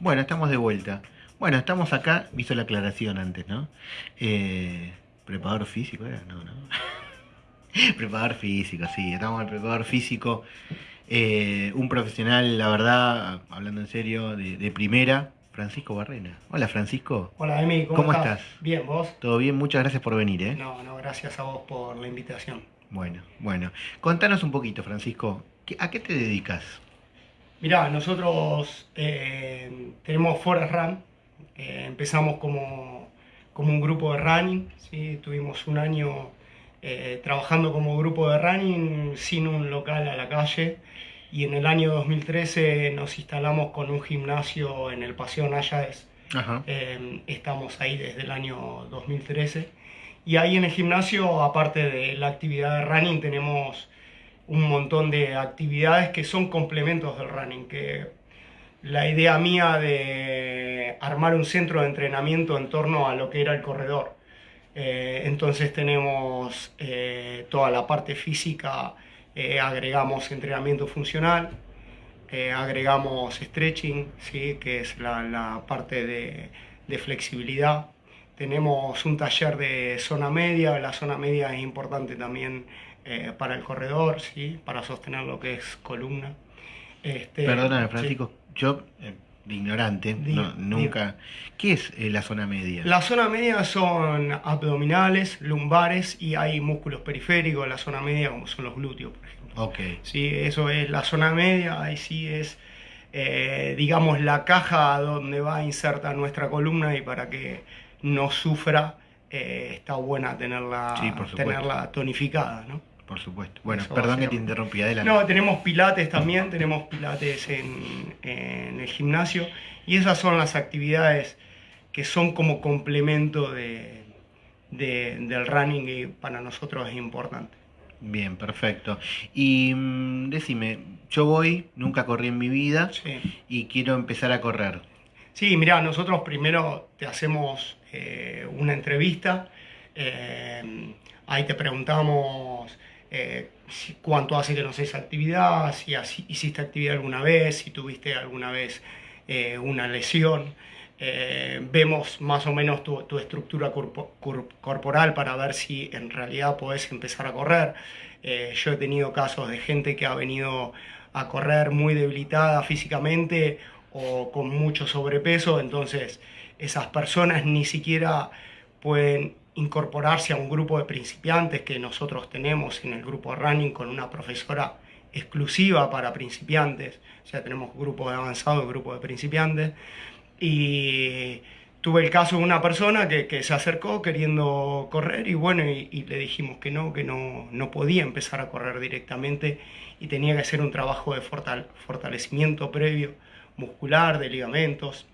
Bueno, estamos de vuelta. Bueno, estamos acá, hizo la aclaración antes, ¿no? Eh, preparador físico, ¿era? No, no. preparador físico, sí, estamos en el preparador físico. Eh, un profesional, la verdad, hablando en serio, de, de primera, Francisco Barrena. Hola, Francisco. Hola, Emi, ¿cómo, ¿Cómo estás? estás? Bien, ¿vos? Todo bien, muchas gracias por venir, ¿eh? No, no, gracias a vos por la invitación. Bueno, bueno. Contanos un poquito, Francisco. ¿qué- ¿A qué te dedicas? Mirá, nosotros eh, tenemos Forest Run, eh, empezamos como, como un grupo de running, ¿sí? tuvimos un año eh, trabajando como grupo de running sin un local a la calle y en el año 2013 nos instalamos con un gimnasio en el Paseo Nayades. Eh, estamos ahí desde el año 2013. Y ahí en el gimnasio, aparte de la actividad de running, tenemos un montón de actividades que son complementos del running. Que la idea mía de armar un centro de entrenamiento en torno a lo que era el corredor. Eh, entonces tenemos eh, toda la parte física, eh, agregamos entrenamiento funcional, agregamos stretching, ¿sí? que es la, la parte de, de flexibilidad. Tenemos un taller de zona media, la zona media es importante también eh, para el corredor, ¿sí? para sostener lo que es columna. Este, Perdóname, sí. Francisco, yo, eh, ignorante, no- nunca. ¿Qué es eh, la zona media? La zona media son abdominales, lumbares y hay músculos periféricos en la zona media como son los glúteos, por ejemplo. Ok, Sí, eso es la zona media, ahí sí es, digamos, la caja donde va a insertar nuestra columna y para que no sufra, eh, está buena tenerla, Sí, tenerla tonificada, ¿no? Por supuesto. Bueno, Eso perdón que te interrumpí, adelante. No, tenemos pilates también, tenemos pilates en, en el gimnasio y esas son las actividades que son como complemento de, de- del running y para nosotros es importante. Bien, perfecto. Y mm, decime, yo voy, nunca corrí en mi vida Sí. y quiero empezar a correr. Sí, mira, nosotros primero te hacemos eh, una entrevista, eh, ahí te preguntamos eh, cuánto hace que no haces actividad, si hiciste actividad alguna vez, si tuviste alguna vez eh, una lesión. Eh, vemos más o menos tu, tu estructura corpo- cor- corporal para ver si en realidad podés empezar a correr. Eh, yo he tenido casos de gente que ha venido a correr muy debilitada físicamente o con mucho sobrepeso, entonces esas personas ni siquiera pueden incorporarse a un grupo de principiantes que nosotros tenemos en el grupo running con una profesora exclusiva para principiantes, o sea, tenemos grupo de avanzado y grupo de principiantes, y tuve el caso de una persona que, se acercó queriendo correr y bueno, y, le dijimos que no, que no, no podía empezar a correr directamente y tenía que hacer un trabajo de fortal- fortalecimiento previo, muscular, de ligamentos,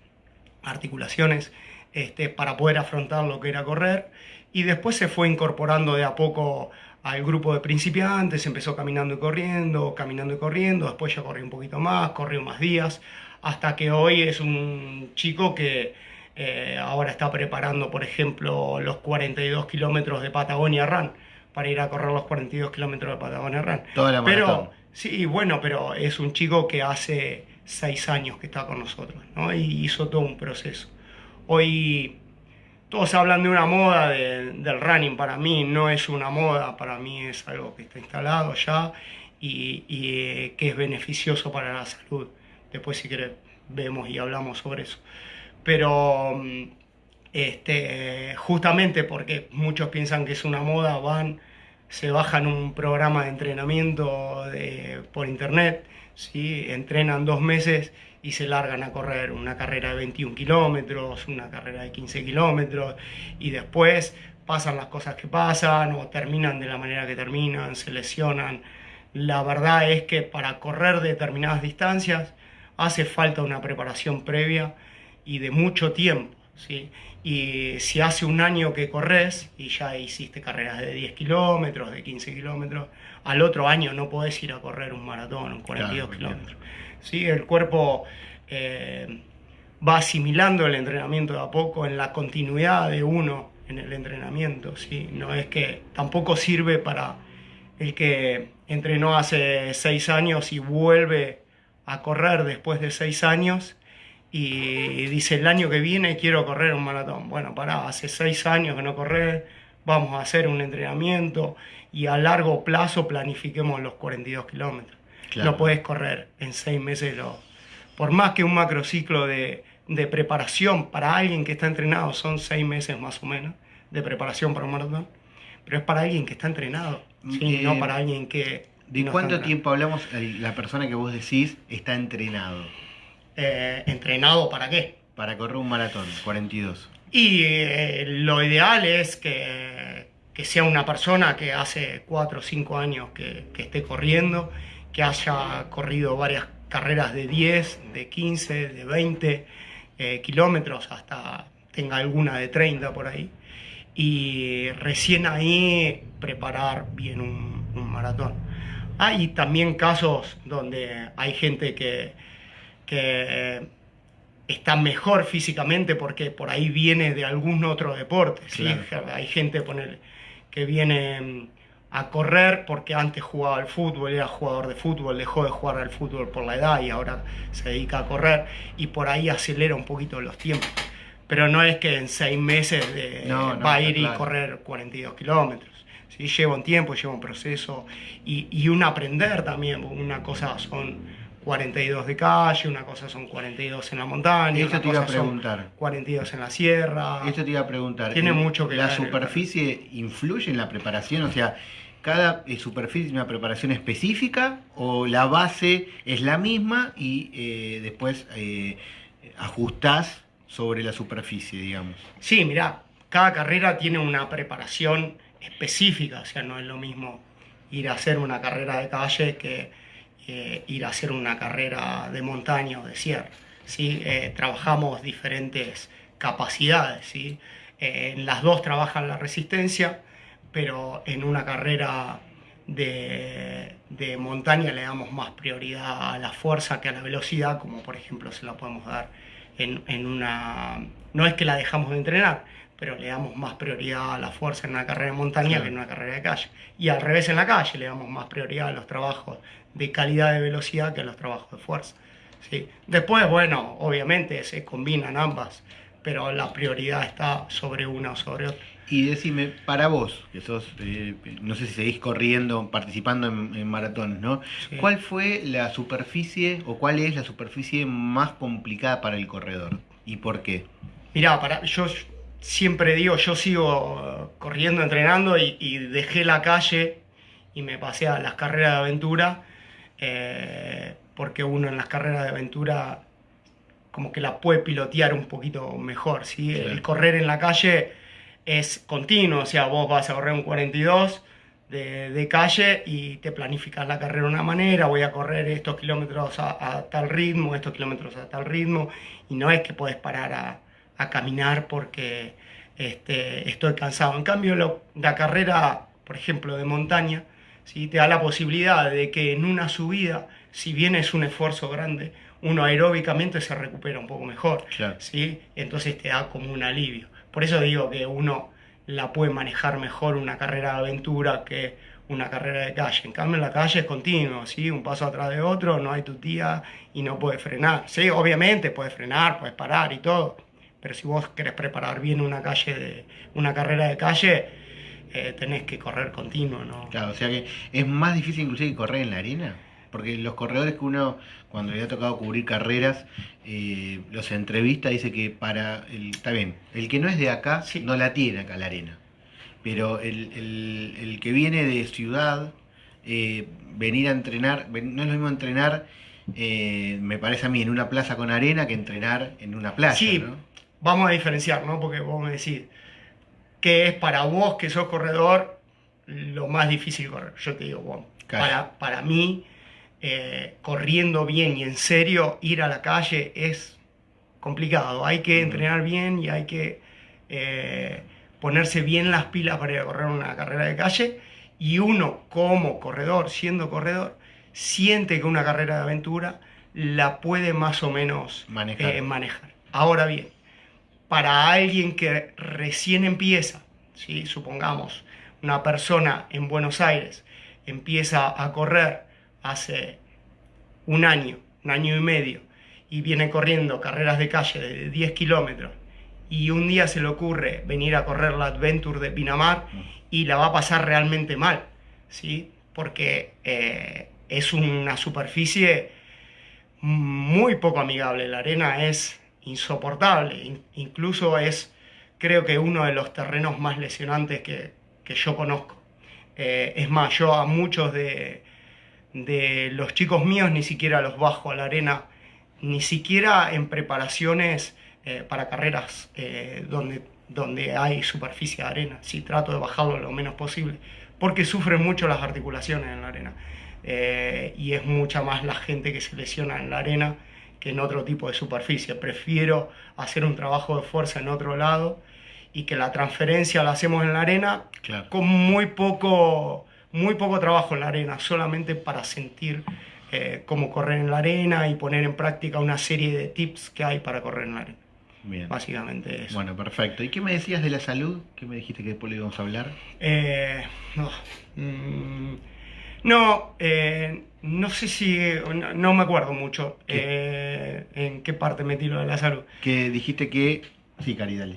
articulaciones, este, para poder afrontar lo que era correr. Y después se fue incorporando de a poco al grupo de principiantes, empezó caminando y corriendo, caminando y corriendo, después ya corrió un poquito más, corrió más días, hasta que hoy es un chico que eh, ahora está preparando, por ejemplo, los 42 kilómetros de Patagonia Run, para ir a correr los 42 kilómetros de Patagonia Run. Toda. Pero, sí, bueno, pero es un chico que hace seis años que está con nosotros, ¿no? Y hizo todo un proceso. Hoy todos hablan de una moda de- del running, para mí no es una moda, para mí es algo que está instalado ya y, y, eh, que es beneficioso para la salud. Después si querés vemos y hablamos sobre eso. Pero mm, este, justamente porque muchos piensan que es una moda, van, se bajan un programa de entrenamiento por internet, ¿sí? entrenan dos meses y se largan a correr una carrera de 21 kilómetros, una carrera de 15 kilómetros, y después pasan las cosas que pasan o terminan de la manera que terminan, se lesionan. La verdad es que para correr determinadas distancias hace falta una preparación previa y de mucho tiempo. ¿sí? Y si hace un año que corres y ya hiciste carreras de 10 kilómetros, de 15 kilómetros, al otro año no podés ir a correr un maratón, un 42 Claro, kilómetros. ¿sí? El cuerpo eh, va asimilando el entrenamiento de a poco en la continuidad de uno en el entrenamiento. ¿sí? No es que tampoco sirve para el que entrenó hace seis años y vuelve a correr después de seis años y dice, el año que viene quiero correr un maratón. Bueno, pará, hace seis años que no correr, vamos a hacer un entrenamiento y a largo plazo planifiquemos los 42 kilómetros. No puedes correr en seis meses. Lo, por más que un macrociclo de, de preparación para alguien que está entrenado son seis meses más o menos de preparación para un maratón, pero es para alguien que está entrenado, ¿sí? no para alguien que... ¿De cuánto tiempo hablamos la persona que vos decís está entrenado? Eh, ¿Entrenado para qué? Para correr un maratón, 42. Y eh, lo ideal es que, que, sea una persona que hace 4 o 5 años que, que esté corriendo, que haya corrido varias carreras de 10, de 15, de 20 eh, kilómetros, hasta tenga alguna de 30 por ahí. Y recién ahí preparar bien un, un maratón. Hay también casos donde hay gente que, que está mejor físicamente porque por ahí viene de algún otro deporte. ¿sí? Hay gente poner, que viene mm, a correr porque antes jugaba al fútbol, era jugador de fútbol, dejó de jugar al fútbol por la edad y ahora se dedica a correr y por ahí acelera un poquito los tiempos. Pero no es que en seis meses va a ir y correr 42 kilómetros. ¿sí? Lleva un tiempo, lleva un proceso y, y un aprender también. Una cosa son 42 de calle, una cosa son 42 en la montaña, Esto te iba a preguntar. 42 en la sierra. Esto te iba a preguntar. Tiene mucho que ¿La superficie influye en la preparación? O sea, ¿cada eh, superficie tiene una preparación específica o la base es la misma y eh, después eh, ajustás sobre la superficie, digamos? Sí, mira, cada carrera tiene una preparación específica, o sea, no es lo mismo ir a hacer una carrera de calle que eh, ir a hacer una carrera de montaña o de sierra. ¿sí? Eh, trabajamos diferentes capacidades. ¿sí? Eh, en las dos trabajan la resistencia, pero en una carrera de, de, montaña le damos más prioridad a la fuerza que a la velocidad, como por ejemplo se la podemos dar en, en una... No es que la dejamos de entrenar, pero le damos más prioridad a la fuerza en una carrera de montaña que en una carrera de calle. Y al revés en la calle, le damos más prioridad a los trabajos de calidad de velocidad que a los trabajos de fuerza. ¿sí? Después, bueno, obviamente se combinan ambas, pero la prioridad está sobre una o sobre otra. Y decime, para vos, que sos, eh, no sé si seguís corriendo, participando en, maratones, ¿no? ¿Cuál fue la superficie o cuál es la superficie más complicada para el corredor? ¿Y por qué? Mirá, para, yo siempre digo, yo sigo corriendo, entrenando y, dejé la calle y me pasé a las carreras de aventura, eh, porque uno en las carreras de aventura como que la puede pilotear un poquito mejor, ¿sí? El correr en la calle es continuo, o sea, vos vas a correr un 42 de, calle y te planificas la carrera de una manera, voy a correr estos kilómetros a, a tal ritmo, estos kilómetros a tal ritmo, y no es que puedes parar a a caminar porque este, estoy cansado. En cambio, la carrera, por ejemplo, de montaña, ¿sí? te da la posibilidad de que en una subida, si bien es un esfuerzo grande, uno aeróbicamente se recupera un poco mejor. ¿sí? Entonces te da como un alivio. Por eso digo que uno la puede manejar mejor una carrera de aventura que una carrera de calle. En cambio, en la calle es continuo, ¿sí? un paso atrás de otro, no hay tu tía y no puedes frenar. Sí, obviamente puedes frenar, puedes parar y todo, pero si vos querés preparar bien una calle de, una carrera de calle, eh, tenés que correr continuo, ¿no? Claro, o sea que es más difícil inclusive que correr en la arena. Porque los corredores que uno, cuando le ha tocado cubrir carreras, eh, los entrevista, dice que para, el, está bien, el que no es de acá, no la tiene acá la arena. Pero el, que viene de ciudad, eh, venir a entrenar, no es lo mismo entrenar, me parece a mí, en una plaza con arena que entrenar en una playa, sí, ¿no? Vamos a diferenciar, ¿no? Porque vos me decís, ¿qué es para vos que sos corredor lo más difícil correr? Yo te digo, bueno, para, para mí, eh, corriendo bien y en serio, ir a la calle es complicado. Hay que entrenar bien y hay que eh, ponerse bien las pilas para ir a correr una carrera de calle. Y uno, como corredor, siendo corredor, siente que una carrera de aventura la puede más o menos manejar. Eh, manejar. Ahora bien, para alguien que recién empieza, ¿sí? supongamos, una persona en Buenos Aires empieza a correr hace un año, un año y medio, y viene corriendo carreras de calle de 10 kilómetros y un día se le ocurre venir a correr la Adventure de Pinamar y la va a pasar realmente mal, ¿sí? Porque eh, es una superficie muy poco amigable, la arena es insoportable, incluso es creo que uno de los terrenos más lesionantes que, que yo conozco. Eh, es más, yo a muchos de, de los chicos míos ni siquiera los bajo a la arena, ni siquiera en preparaciones eh, para carreras eh, donde, donde hay superficie de arena. Sí, trato de bajarlo lo menos posible, porque sufren mucho las articulaciones en la arena. y es mucha más la gente que se lesiona en la arena que en otro tipo de superficie. Prefiero hacer un trabajo de fuerza en otro lado y que la transferencia la hacemos en la arena con muy poco, muy poco trabajo en la arena, solamente para sentir eh, cómo correr en la arena y poner en práctica una serie de tips que hay para correr en la arena. Bien. Básicamente eso. Bueno, perfecto. ¿Y qué me decías de la salud? ¿Qué me dijiste que después le íbamos a hablar? Eh, no, mm, no, eh, no, sé si, no, me acuerdo mucho en qué parte metí lo de la salud. Que dijiste que, sí, Cari, dale.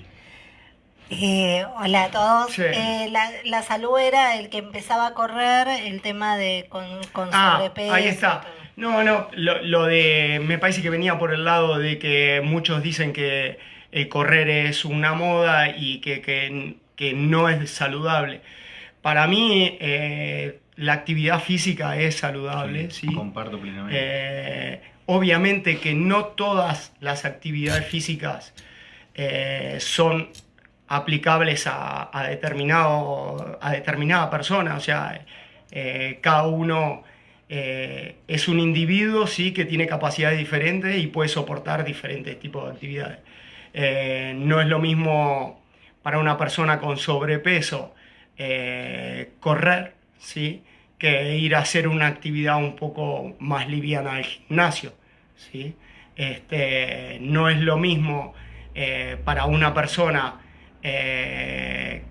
Eh, hola a todos. Eh, la, salud era el que empezaba a correr, el tema de con, con ah, sobrepeso. Ahí está. No, no, lo, de. Me parece que venía por el lado de que muchos dicen que el correr es una moda y que, que, no es saludable. Para mí, eh, la actividad física es saludable. Sí, Comparto plenamente. obviamente que no todas las actividades físicas son aplicables a, determinado, a determinada persona, o sea, eh, cada uno eh, es un individuo sí, que tiene capacidades diferentes y puede soportar diferentes tipos de actividades. Eh, no es lo mismo para una persona con sobrepeso correr, ¿sí? que ir a hacer una actividad un poco más liviana al gimnasio. ¿sí? Este, no es lo mismo para una persona eh,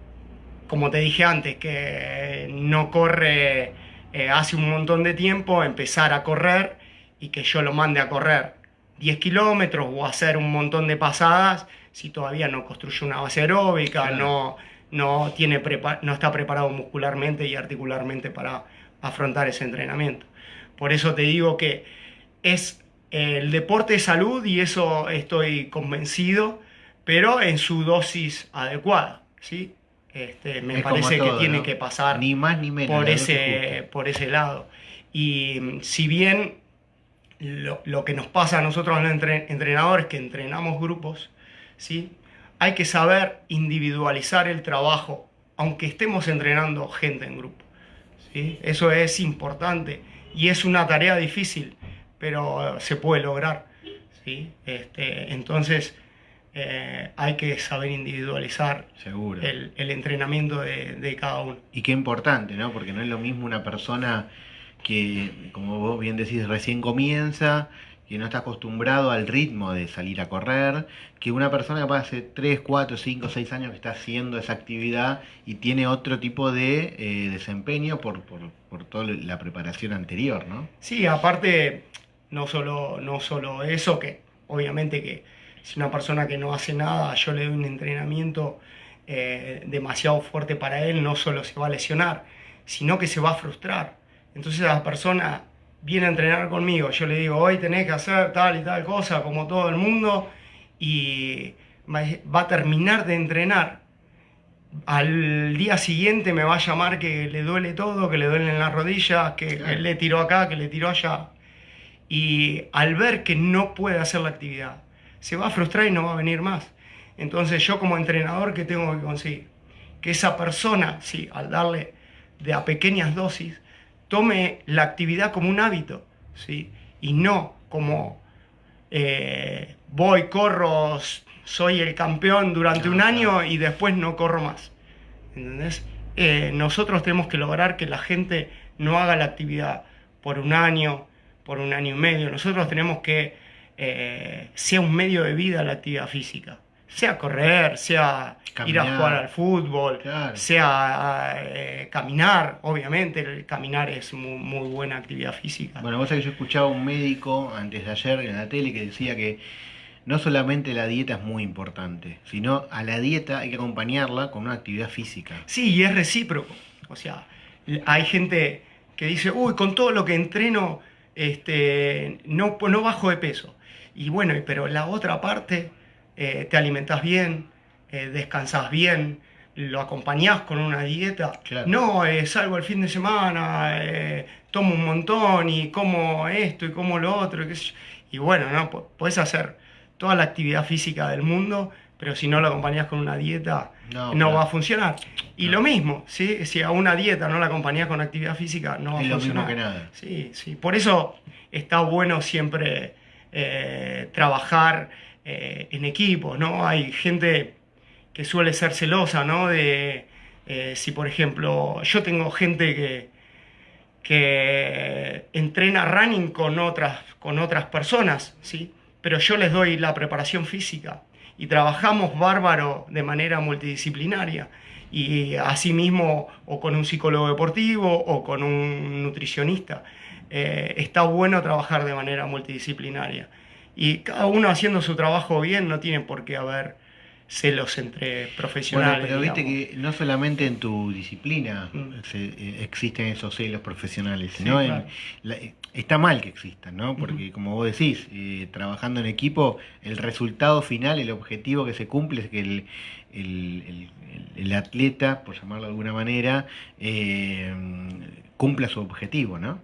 como te dije antes, que no corre eh, hace un montón de tiempo, empezar a correr y que yo lo mande a correr 10 kilómetros o hacer un montón de pasadas si todavía no construye una base aeróbica, no, no, tiene no está preparado muscularmente y articularmente para afrontar ese entrenamiento. Por eso te digo que es el deporte de salud y eso estoy convencido pero en su dosis adecuada, ¿sí? Este, me parece que tiene que pasar ni más ni menos, por, ese, por ese lado. Y mm, si bien lo, que nos pasa a nosotros los entrenadores que entrenamos grupos, ¿sí? Hay que saber individualizar el trabajo, aunque estemos entrenando gente en grupo. ¿sí? Eso es importante y es una tarea difícil, pero se puede lograr. ¿sí? Este, entonces, eh, hay que saber individualizar El, entrenamiento de, cada uno. Y qué importante, ¿no? Porque no es lo mismo una persona que, como vos bien decís, recién comienza, que no está acostumbrado al ritmo de salir a correr, que una persona que hace 3, 4, 5, 6 años que está haciendo esa actividad y tiene otro tipo de eh, desempeño por, por, por, toda la preparación anterior, ¿no? Sí, aparte, no solo, no solo eso, que obviamente que si una persona que no hace nada, yo le doy un entrenamiento eh, demasiado fuerte para él, no solo se va a lesionar, sino que se va a frustrar. Entonces la persona viene a entrenar conmigo, yo le digo, hoy tenés que hacer tal y tal cosa, como todo el mundo, y va a terminar de entrenar. Al día siguiente me va a llamar que le duele todo, que le duelen las rodillas, que, él le tiró acá, que le tiró allá. Y al ver que no puede hacer la actividad, se va a frustrar y no va a venir más. Entonces yo como entrenador, ¿qué tengo que conseguir? Que esa persona, sí, al darle de a pequeñas dosis, tome la actividad como un hábito, ¿sí? Y no como eh, voy, corro, soy el campeón durante un año y después no corro más. ¿Entendés? Eh, nosotros tenemos que lograr que la gente no haga la actividad por un año, por un año y medio. Nosotros tenemos que eh, sea un medio de vida la actividad física, sea correr, sea ir a jugar al fútbol, sea eh, caminar, obviamente el caminar es muy, buena actividad física. Bueno, vos sabés que yo escuchaba a un médico antes de ayer en la tele que decía que no solamente la dieta es muy importante, sino a la dieta hay que acompañarla con una actividad física. Sí, y es recíproco. O sea, hay gente que dice, uy, con todo lo que entreno, este, no, no bajo de peso. Y bueno, pero la otra parte, eh, te alimentas bien, eh, descansas bien, lo acompañás con una dieta. No, eh, salgo el fin de semana, tomo un montón y como esto y como lo otro. Y, y bueno, ¿no? puedes hacer toda la actividad física del mundo, pero si no lo acompañás con una dieta, no, va a funcionar. Y lo mismo, ¿sí? si a una dieta no la acompañás con actividad física, no va a funcionar. Lo mismo que nada. Sí, sí. Por eso está bueno siempre trabajar en equipo, ¿no? Hay gente que suele ser celosa, ¿no? De eh, si, por ejemplo, yo tengo gente que, que entrena running con otras, con otras personas, ¿sí? Pero yo les doy la preparación física y trabajamos bárbaro de manera multidisciplinaria y asimismo o con un psicólogo deportivo o con un nutricionista. Eh, está bueno trabajar de manera multidisciplinaria y cada uno haciendo su trabajo bien no tiene por qué haber celos entre profesionales. Bueno, pero viste que no solamente en tu disciplina mm. eh, existen esos celos profesionales, sino en, está mal que existan, ¿no? Porque como vos decís, eh, trabajando en equipo, el resultado final, el objetivo que se cumple es que el, el, atleta, por llamarlo de alguna manera, eh, cumpla su objetivo, ¿no?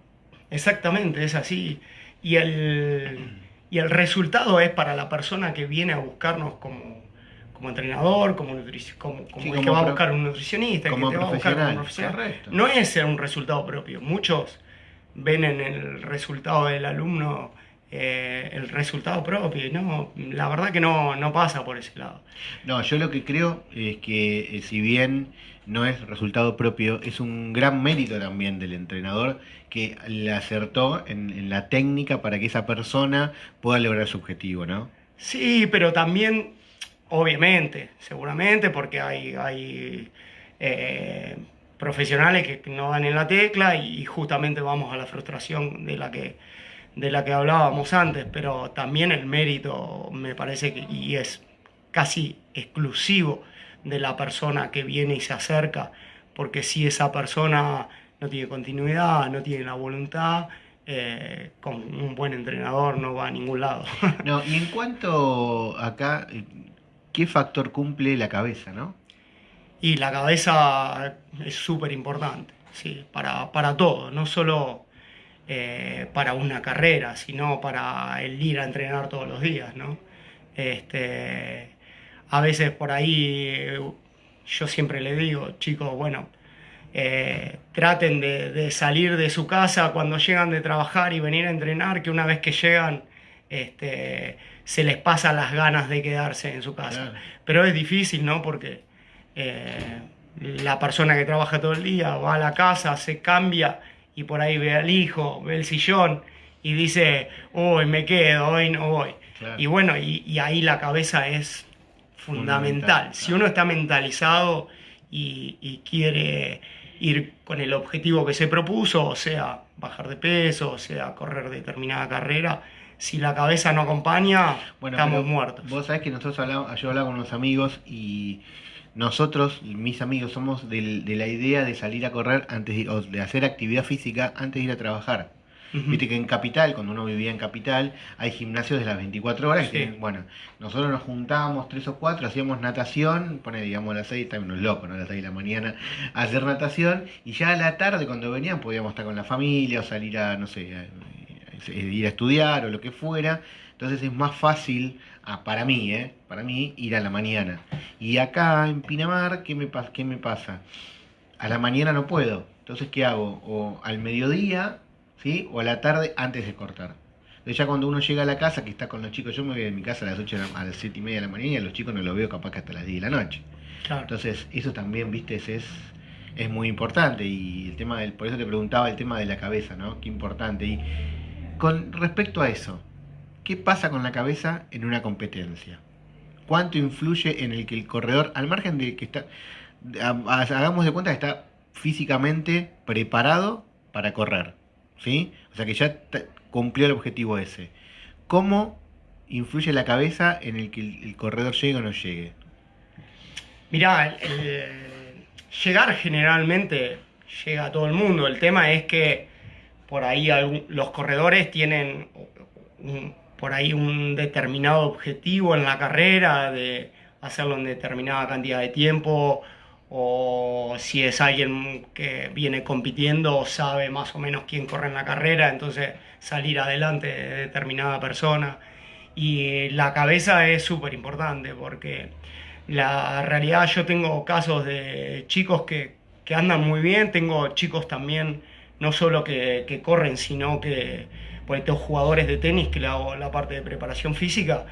Exactamente, es así. Y el, y el resultado es para la persona que viene a buscarnos como como entrenador, como, como, como, el que va a buscar un nutricionista, como que te va a buscar un profesional. No es un resultado propio. Muchos ven en el resultado del alumno eh, el resultado propio. No, la verdad que no, no pasa por ese lado. No, yo lo que creo es que eh, si bien no es resultado propio, es un gran mérito también del entrenador que le acertó en, en la técnica para que esa persona pueda lograr su objetivo, ¿no? Sí, pero también Obviamente, seguramente, porque hay, hay eh, profesionales que no dan en la tecla y justamente vamos a la frustración de la que, de la que hablábamos antes, pero también el mérito me parece que y es casi exclusivo de la persona que viene y se acerca, porque si esa persona no tiene continuidad, no tiene la voluntad, eh, con un buen entrenador no va a ningún lado. No, y en cuanto acá, ¿qué factor cumple la cabeza, no? Y la cabeza es súper importante, sí, para, para, todo, no solo eh, para una carrera, sino para el ir a entrenar todos los días, ¿no? Este, a veces por ahí yo siempre le digo, chicos, bueno, eh, traten de, de, salir de su casa cuando llegan de trabajar y venir a entrenar, que una vez que llegan, este, se les pasa las ganas de quedarse en su casa. Pero es difícil, ¿no? Porque eh, la persona que trabaja todo el día va a la casa, se cambia y por ahí ve al hijo, ve el sillón y dice, hoy me quedo, hoy no voy. Y bueno, y, ahí la cabeza es fundamental. Si uno está mentalizado y, y quiere ir con el objetivo que se propuso, o sea, bajar de peso, o sea, correr determinada carrera, si la cabeza no acompaña, estamos muertos. Vos sabés que nosotros hablamos, yo hablaba con unos amigos y nosotros, mis amigos, somos de, la idea de salir a correr antes de, o de hacer actividad física antes de ir a trabajar. Viste que en Capital, cuando uno vivía en Capital, hay gimnasios de las 24 horas. bueno, nosotros nos juntábamos tres o cuatro, hacíamos natación, pone digamos a las 6, también unos locos, ¿no? A las 6 de la mañana, a hacer natación. Y ya a la tarde, cuando venían, podíamos estar con la familia o salir a, no sé, a, ir a estudiar o lo que fuera. Entonces es más fácil, ah, para mí, eh, para mí, ir a la mañana. Y acá en Pinamar, ¿qué me, ¿qué me pasa? A la mañana no puedo. Entonces, ¿qué hago? O al mediodía, ¿sí? O a la tarde antes de cortar. Entonces ya cuando uno llega a la casa, que está con los chicos, yo me voy de mi casa a las 8 a las 7 y media de la mañana y a los chicos no los veo capaz que hasta las 10 de la noche. Entonces, eso también, viste, es, es muy importante. Y el tema del, por eso te preguntaba el tema de la cabeza, ¿no? Qué importante. Y con respecto a eso, ¿qué pasa con la cabeza en una competencia? ¿Cuánto influye en el que el corredor, al margen de que está, hagamos de cuenta que está físicamente preparado para correr, ¿sí? O sea que ya cumplió el objetivo ese. ¿Cómo influye la cabeza en el que el, corredor llegue o no llegue? Mirá, llegar generalmente llega a todo el mundo. El tema es que por ahí los corredores tienen por ahí un determinado objetivo en la carrera, de hacerlo en determinada cantidad de tiempo, o si es alguien que viene compitiendo, sabe más o menos quién corre en la carrera, entonces salir adelante de determinada persona. Y la cabeza es súper importante porque la realidad yo tengo casos de chicos que, que, andan muy bien, tengo chicos también no solo que, que corren, sino que pues tengo jugadores de tenis que la parte de preparación física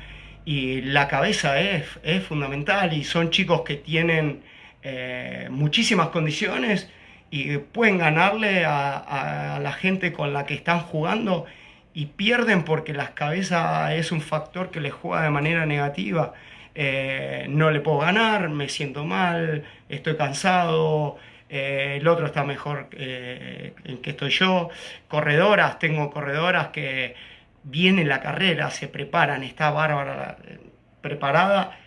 y la cabeza es, es fundamental y son chicos que tienen eh, muchísimas condiciones y pueden ganarle a, a, la gente con la que están jugando y pierden porque la cabeza es un factor que les juega de manera negativa. Eh, no le puedo ganar, me siento mal, estoy cansado, eh, el otro está mejor en que estoy yo. Corredoras, tengo corredoras que viene la carrera, se preparan, está bárbara preparada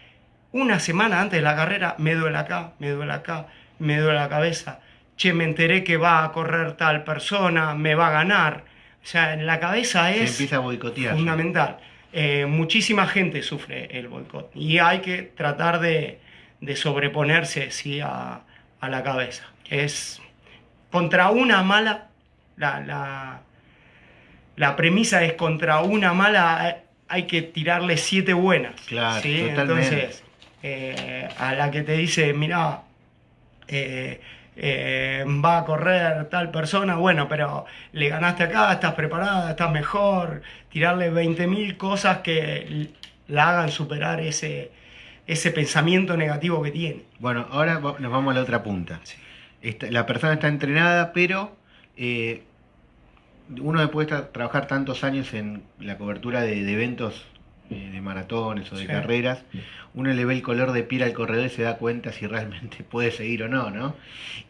una semana antes de la carrera me duele acá, me duele acá, me duele la cabeza. Che, me enteré que va a correr tal persona, me va a ganar. O sea, en la cabeza es empieza a boicotear, fundamental. Eh, muchísima gente sufre el boicot y hay que tratar de, sobreponerse sí, a, la cabeza. Es contra una mala, la, la, premisa es contra una mala hay que tirarle siete buenas. Claro, Entonces, eh, a la que te dice, mira, eh, eh, va a correr tal persona, bueno, pero le ganaste acá, estás preparada, estás mejor, tirarle 20.000 cosas que la hagan superar ese, ese pensamiento negativo que tiene. Bueno, ahora nos vamos a la otra punta. La persona está entrenada, pero uno puede trabajar tantos años en la cobertura de eventos eh, de maratones o de carreras, uno le ve el color de piel al corredor y se da cuenta si realmente puede seguir o no, ¿no?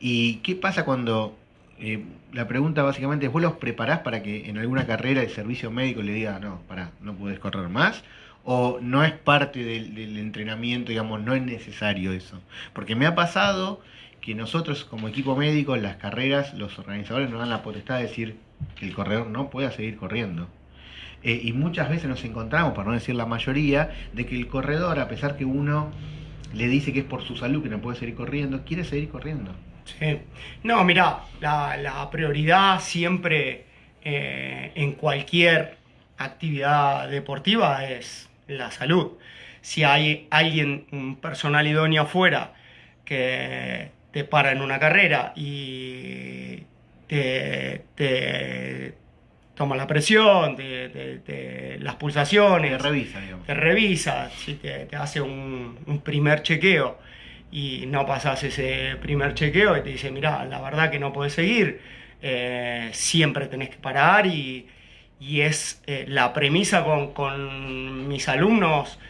¿Y qué pasa cuando eh, la pregunta básicamente es, ¿vos los preparás para que en alguna carrera de servicio médico le diga, no, para, no puedes correr más? ¿O no es parte del, del entrenamiento, digamos, no es necesario eso? Porque me ha pasado que nosotros como equipo médico las carreras, los organizadores nos dan la potestad de decir que el corredor no pueda seguir corriendo. Eh, y muchas veces nos encontramos, para no decir la mayoría, de que el corredor, a pesar que uno le dice que es por su salud que no puede seguir corriendo, quiere seguir corriendo. Sí. No, mira, la, prioridad siempre eh, en cualquier actividad deportiva es la salud. Si hay alguien, un personal idóneo afuera, que te para en una carrera y te, te toma la presión, te, las pulsaciones. Te revisa, digamos. Te revisa, te, hace un, primer chequeo y no pasas ese primer chequeo y te dice, mira, la verdad que no puedes seguir, eh, siempre tenés que parar y, es eh, la premisa con, mis alumnos.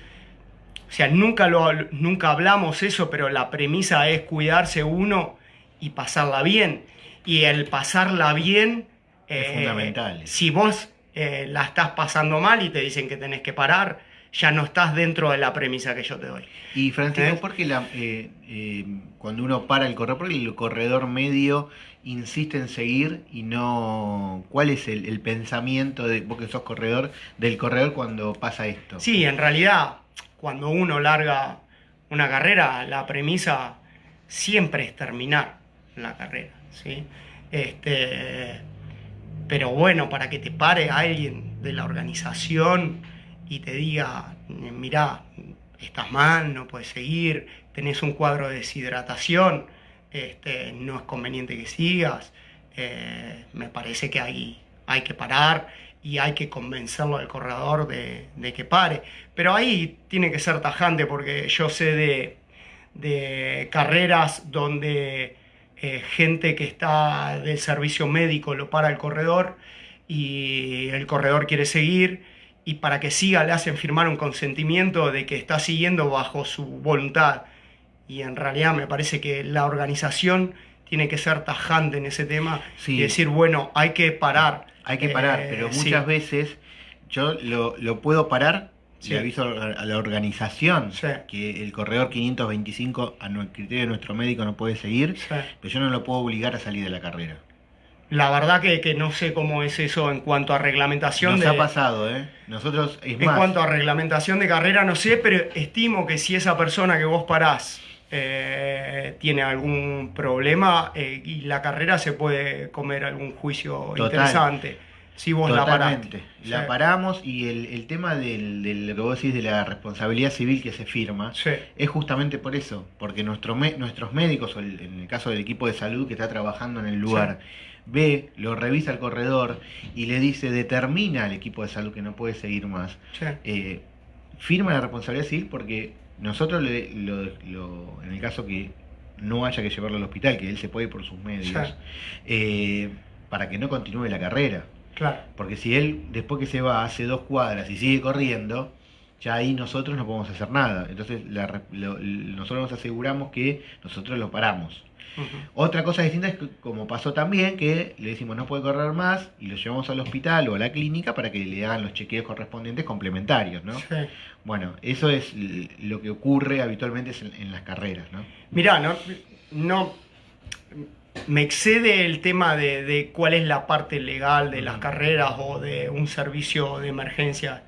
O sea, nunca, lo, nunca hablamos eso, pero la premisa es cuidarse uno y pasarla bien. Y el pasarla bien es eh, fundamental. Si vos eh, la estás pasando mal y te dicen que tenés que parar, ya no estás dentro de la premisa que yo te doy. Y Francisco, ¿por qué la, eh, cuando uno para el corredor, porque el corredor medio insiste en seguir y no... ¿Cuál es el, pensamiento, de vos que sos corredor, del corredor cuando pasa esto? Sí, en realidad, cuando uno larga una carrera, la premisa siempre es terminar la carrera, ¿sí? Este, pero bueno, para que te pare alguien de la organización y te diga, mira, estás mal, no puedes seguir, tenés un cuadro de deshidratación, este, no es conveniente que sigas, eh, me parece que hay, hay que parar y hay que convencerlo al corredor de, que pare. Pero ahí tiene que ser tajante porque yo sé de, de carreras donde eh, gente que está del servicio médico lo para el corredor y el corredor quiere seguir y para que siga le hacen firmar un consentimiento de que está siguiendo bajo su voluntad. Y en realidad me parece que la organización tiene que ser tajante en ese tema y decir, bueno, hay que parar. Hay que parar, eh, pero muchas veces yo lo, puedo parar le aviso a la organización que el corredor 525 a criterio de nuestro médico no puede seguir, pero yo no lo puedo obligar a salir de la carrera. La verdad que, no sé cómo es eso en cuanto a reglamentación. Nos ha pasado, ¿eh? Nosotros, en cuanto a reglamentación de carrera, no sé, pero estimo que si esa persona que vos parás eh, tiene algún problema eh, y la carrera se puede comer algún juicio interesante. Si vos la paraste. La paramos y el, tema del, lo que vos decís de la responsabilidad civil que se firma es justamente por eso, porque nuestro, nuestros médicos, o en el caso del equipo de salud que está trabajando en el lugar, ve, lo revisa el corredor y le dice, determina al equipo de salud que no puede seguir más. Eh, firma la responsabilidad civil porque nosotros, le, lo, en el caso que no haya que llevarlo al hospital, que él se puede ir por sus medios, eh, para que no continúe la carrera. Claro. Porque si él, después que se va, hace dos cuadras y sigue corriendo, ya ahí nosotros no podemos hacer nada. Entonces nosotros nos aseguramos que nosotros lo paramos. Otra cosa distinta es que, como pasó también, que le decimos no puede correr más y lo llevamos al hospital o a la clínica para que le hagan los chequeos correspondientes complementarios, ¿no? Bueno, eso es lo que ocurre habitualmente en, las carreras, ¿no? Mirá, no, no me excede el tema de, cuál es la parte legal de las carreras o de un servicio de emergencia,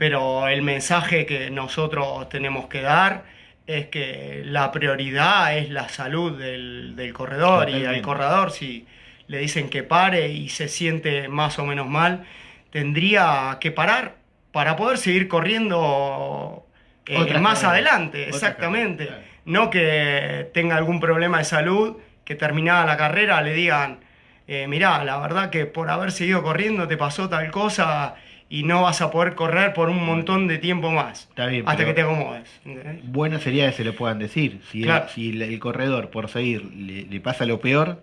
pero el mensaje que nosotros tenemos que dar es que la prioridad es la salud del, corredor y al corredor. Si le dicen que pare y se siente más o menos mal, tendría que parar para poder seguir corriendo eh, más adelante, exactamente. No que tenga algún problema de salud, que terminada la carrera le digan, eh, mirá, la verdad que por haber seguido corriendo te pasó tal cosa y no vas a poder correr por un montón de tiempo más. Está bien, hasta que te acomodes. Bueno sería que se lo puedan decir. Si, el, el, corredor por seguir le, pasa lo peor,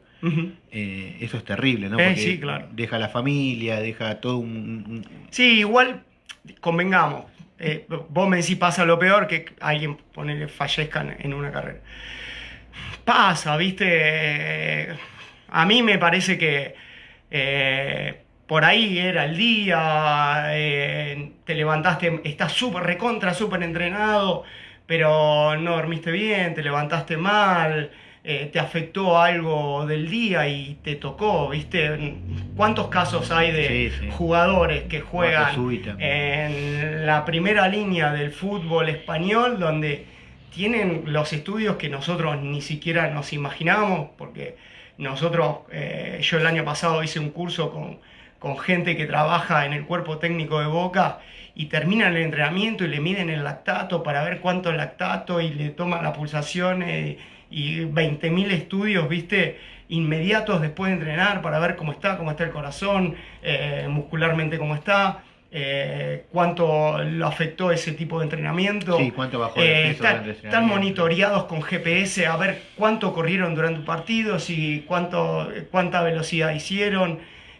eh, eso es terrible, ¿no? Eh, Porque sí, claro. deja la familia, deja todo un... Sí, igual, convengamos. Eh, vos me decís pasa lo peor que alguien ponele fallezca en una carrera. Pasa, viste. A mí me parece que por ahí era el día, eh, te levantaste, estás súper recontra, súper entrenado, pero no dormiste bien, te levantaste mal, eh, te afectó algo del día y te tocó, ¿viste? ¿Cuántos casos hay de jugadores que juegan en la primera línea del fútbol español donde tienen los estudios que nosotros ni siquiera nos imaginamos? Porque nosotros, eh, yo el año pasado hice un curso con con gente que trabaja en el cuerpo técnico de Boca y terminan el entrenamiento y le miden el lactato para ver cuánto es lactato y le toman la pulsación eh, y 20.000 estudios, viste, inmediatos después de entrenar para ver cómo está, cómo está el corazón, eh, muscularmente cómo está. Eh, cuánto lo afectó ese tipo de entrenamiento. Sí, cuánto bajó el peso Están monitoreados con GPS a ver cuánto corrieron durante un partido, si cuánto, cuánta velocidad hicieron.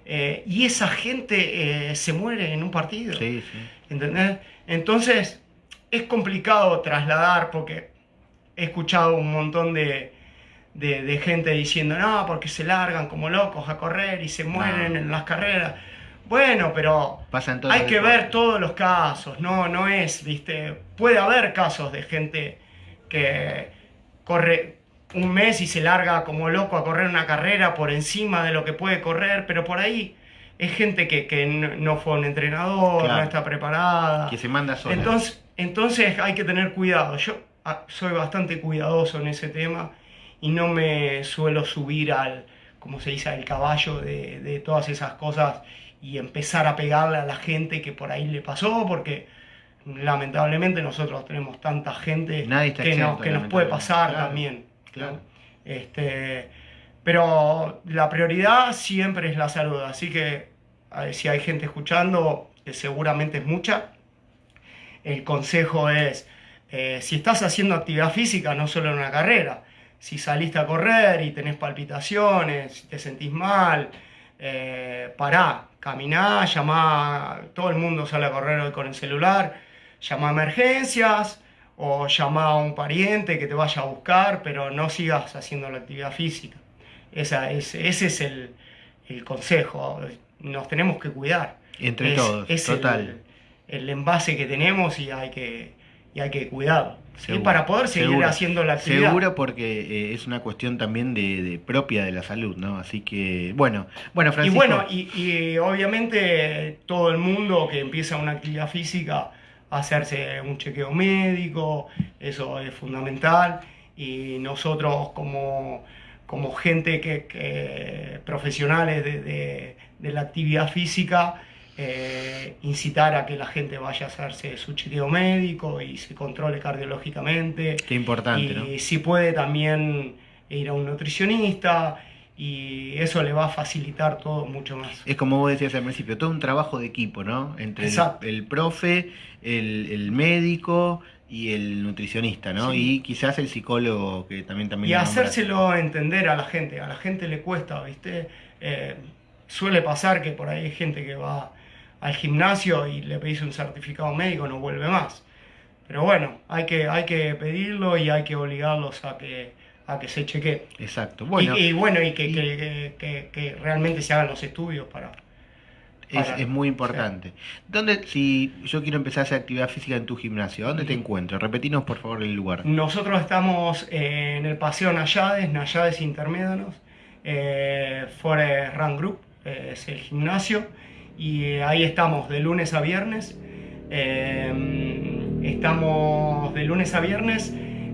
Eh, y esa gente eh, se muere en un partido. Sí, ¿Entendés? Entonces, es complicado trasladar porque he escuchado un montón de, gente diciendo, no, porque se largan como locos a correr y se mueren en las carreras. Bueno, pero hay que ver todos los casos, no, no es, viste, puede haber casos de gente que corre, un mes y se larga como loco a correr una carrera por encima de lo que puede correr, pero por ahí es gente que, no fue un entrenador, no está preparada. Que se manda sola. Entonces, entonces hay que tener cuidado. Yo ah, soy bastante cuidadoso en ese tema y no me suelo subir al, como se dice, al caballo de, de todas esas cosas y empezar a pegarle a la gente que por ahí le pasó, porque lamentablemente nosotros tenemos tanta gente que, nos, que nos puede pasar también. Este, pero la prioridad siempre es la salud, así que si hay gente escuchando, que seguramente es mucha, el consejo es, eh, si estás haciendo actividad física, no solo en una carrera, si saliste a correr y tenés palpitaciones, te sentís mal, eh, pará, caminá, llamá, todo el mundo sale a correr hoy con el celular, llama a emergencias o llama a un pariente que te vaya a buscar, pero no sigas haciendo la actividad física. Esa es, ese es el, el consejo, nos tenemos que cuidar. Entre todos, es total. El, el, envase que tenemos y hay que, y hay que cuidarlo. Para poder seguir haciendo la actividad. Seguro porque eh, es una cuestión también de, propia de la salud, ¿no? Así que, bueno, bueno, Francisco. Y bueno, y, obviamente todo el mundo que empieza una actividad física, hacerse un chequeo médico, eso es fundamental. Y nosotros como, como gente que, profesionales de, de la actividad física, eh, incitar a que la gente vaya a hacerse su chequeo médico y se controle cardiológicamente. Qué importante, y si puede también ir a un nutricionista y eso le va a facilitar todo mucho más. Es como vos decías al principio, todo un trabajo de equipo, ¿no? Entre el, profe, el, médico y el nutricionista, ¿no? Y quizás el psicólogo que también también... Y hacérselo entender a la gente, a la gente le cuesta, ¿viste? Eh, suele pasar que por ahí hay gente que va al gimnasio y le pedís un certificado médico, no vuelve más. Pero bueno, hay que, hay que pedirlo y hay que obligarlos a que, a que se cheque. Exacto. Bueno, y, bueno, y, que, que, realmente se hagan los estudios para... es, muy importante. ¿Dónde, si yo quiero empezar a hacer actividad física en tu gimnasio, ¿dónde te encuentro? Repetinos por favor el lugar. Nosotros estamos en el Paseo Nayades, Nayades Intermédanos, eh, Forest Run Group, eh, es el gimnasio y ahí estamos de lunes a viernes. Em, estamos de lunes a viernes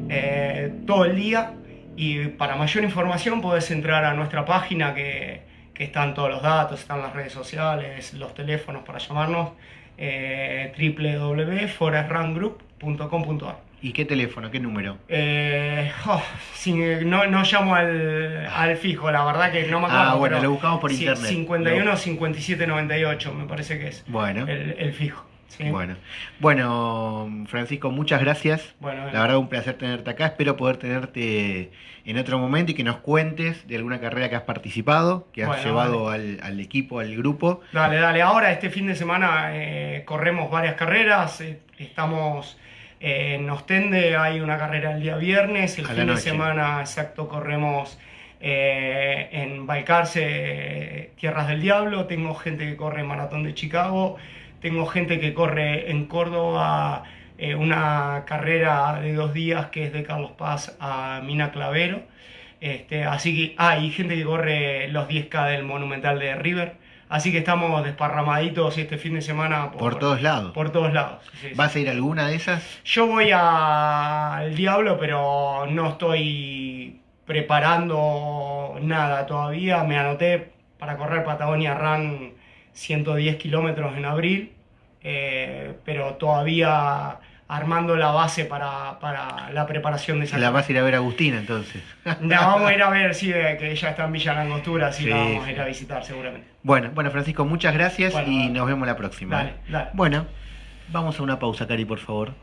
eh, todo el día y para mayor información puedes entrar a nuestra página que, que, están todos los datos, están las redes sociales, los teléfonos para llamarnos eh, www.forestrungroup.com.ar ¿Y qué teléfono? ¿Qué número? Eh, oh, no, no, llamo al, al, fijo, la verdad que no me acuerdo. Ah, bueno, lo buscamos por internet. 51 57 98, me parece que es bueno. el, fijo. Bueno, bueno, Francisco, muchas gracias. Bueno, La verdad, un placer tenerte acá. Espero poder tenerte en otro momento y que nos cuentes de alguna carrera que has participado, que has llevado al, al, equipo, al grupo. Dale, dale. Ahora, este fin de semana, eh, corremos varias carreras. Eh, estamos en Ostende hay una carrera el día viernes, el fin de semana exacto corremos eh, en Balcarce, Tierras del Diablo, tengo gente que corre Maratón de Chicago, tengo gente que corre en Córdoba eh, una carrera de dos días que es de Carlos Paz a Mina Clavero. Este, así que hay gente que corre los 10K del Monumental de River. Así que estamos desparramaditos este fin de semana. Por, todos lados. Por todos lados. ¿Vas a ir a alguna de esas? Yo voy al Diablo, pero no estoy preparando nada todavía. Me anoté para correr Patagonia Run 110 kilómetros en abril, eh, pero todavía armando la base para, la preparación de esa La vas a ir a ver a Agustina entonces. No, vamos a ir a ver, sí, que ella está en Villa Langostura, así la vamos a ir a visitar seguramente. Bueno, bueno Francisco, muchas gracias y nos vemos la próxima. Dale, dale. Bueno, vamos a una pausa, Cari, por favor.